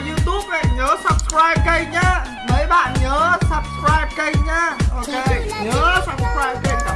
vào youtube này nhớ subscribe kênh nhá. Mấy bạn nhớ subscribe kênh nhá. Ok nhớ subscribe kênh.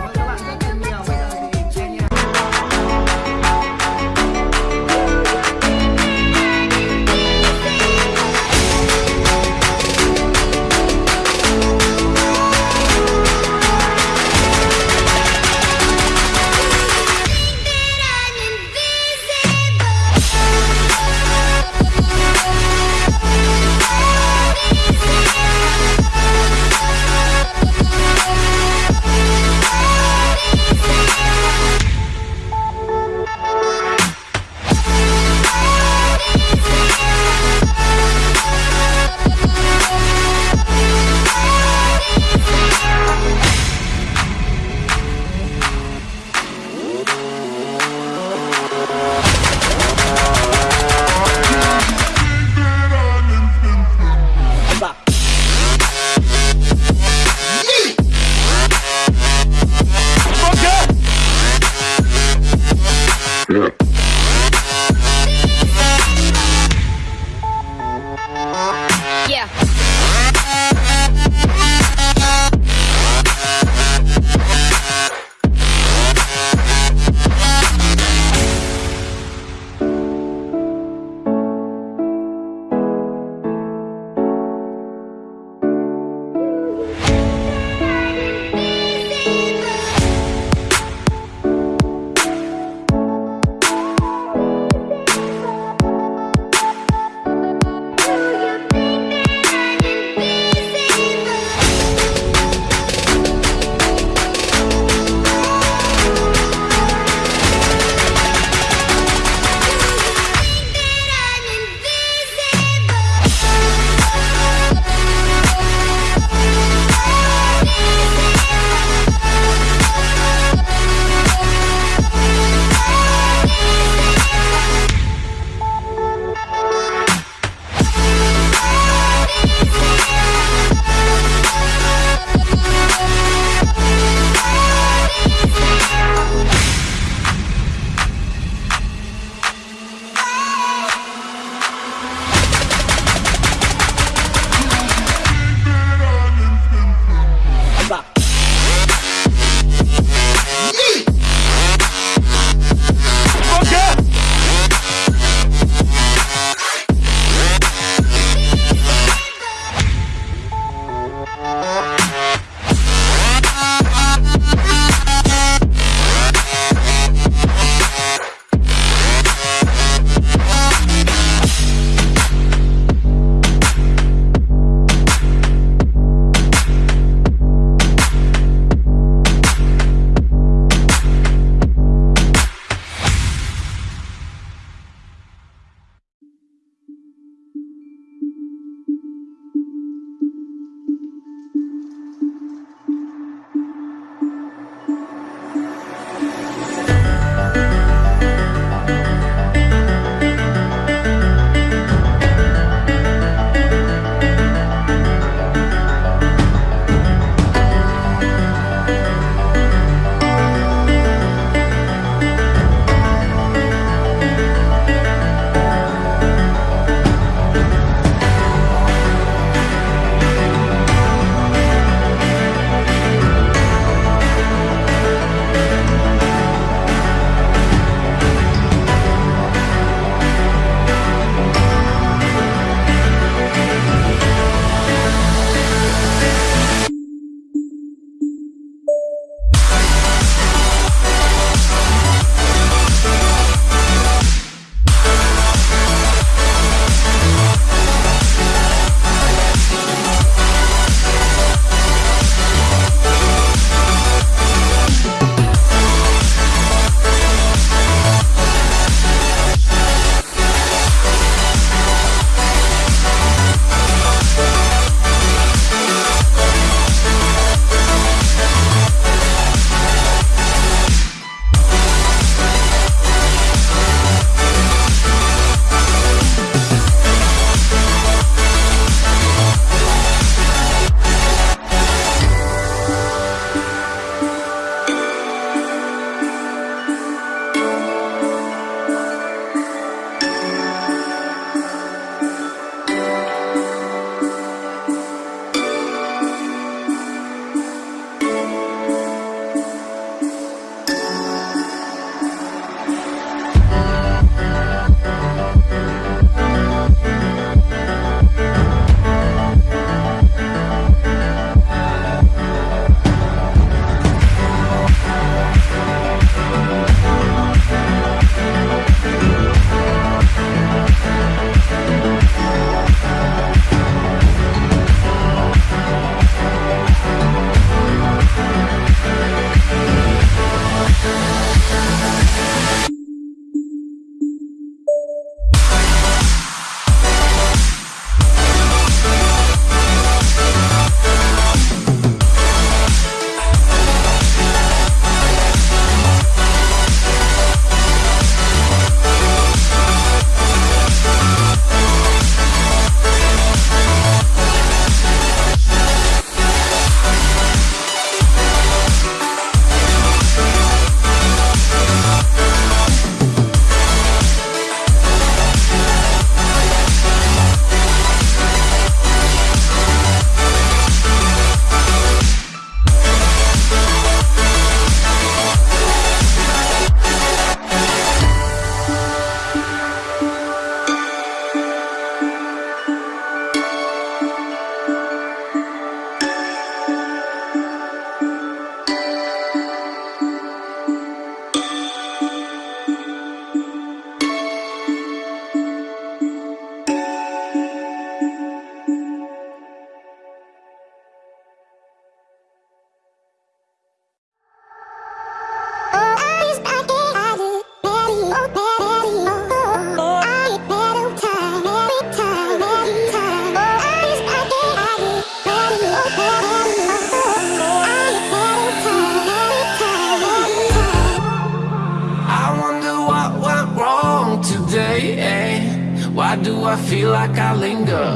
I feel like I linger.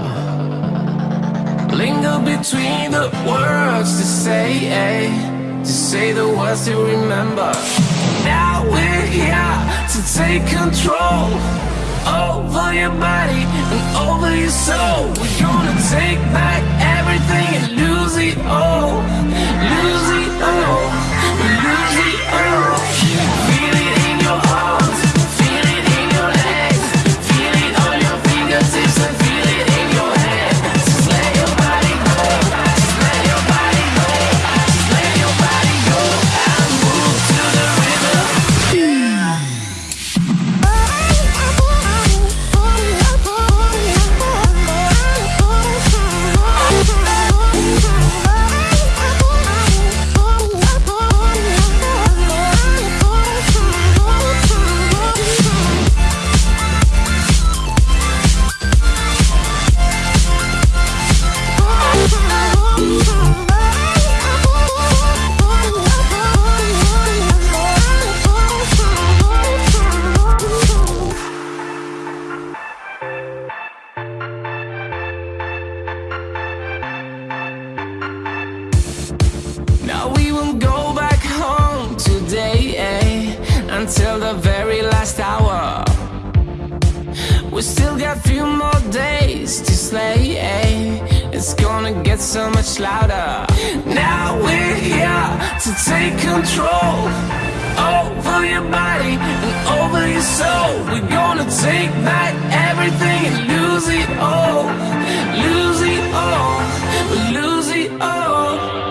Linger between the words to say eh, To say the words to remember. Now we're here to take control Over your body and over your soul. We're gonna take back everything and lose it all. We still got a few more days to slay eh? It's gonna get so much louder. Now we're here to take control Over your body and over your soul. We're gonna take back everything and lose it all Lose it all, lose it all.